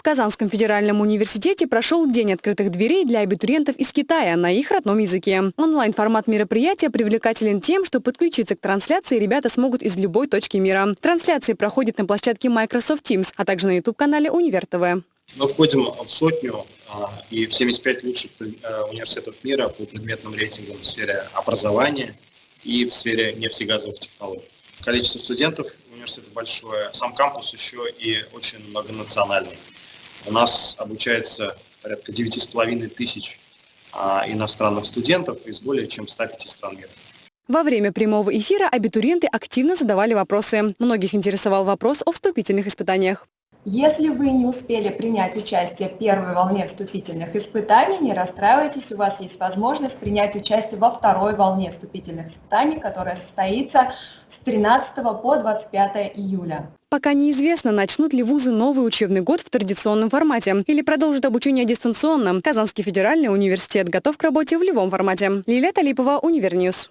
В Казанском федеральном университете прошел День открытых дверей для абитуриентов из Китая на их родном языке. Онлайн-формат мероприятия привлекателен тем, что подключиться к трансляции ребята смогут из любой точки мира. Трансляции проходят на площадке Microsoft Teams, а также на YouTube-канале Универ ТВ. Мы входим в сотню а, и в 75 лучших э, университетов мира по предметным рейтингам в сфере образования и в сфере нефтегазовых технологий. Количество студентов университета большое, сам кампус еще и очень многонациональный. У нас обучается порядка 9,5 тысяч а, иностранных студентов из более чем 105 стран мира. Во время прямого эфира абитуриенты активно задавали вопросы. Многих интересовал вопрос о вступительных испытаниях. Если вы не успели принять участие в первой волне вступительных испытаний, не расстраивайтесь, у вас есть возможность принять участие во второй волне вступительных испытаний, которая состоится с 13 по 25 июля. Пока неизвестно, начнут ли вузы новый учебный год в традиционном формате или продолжат обучение дистанционно. Казанский федеральный университет готов к работе в любом формате. Лилия Талипова, Univer News.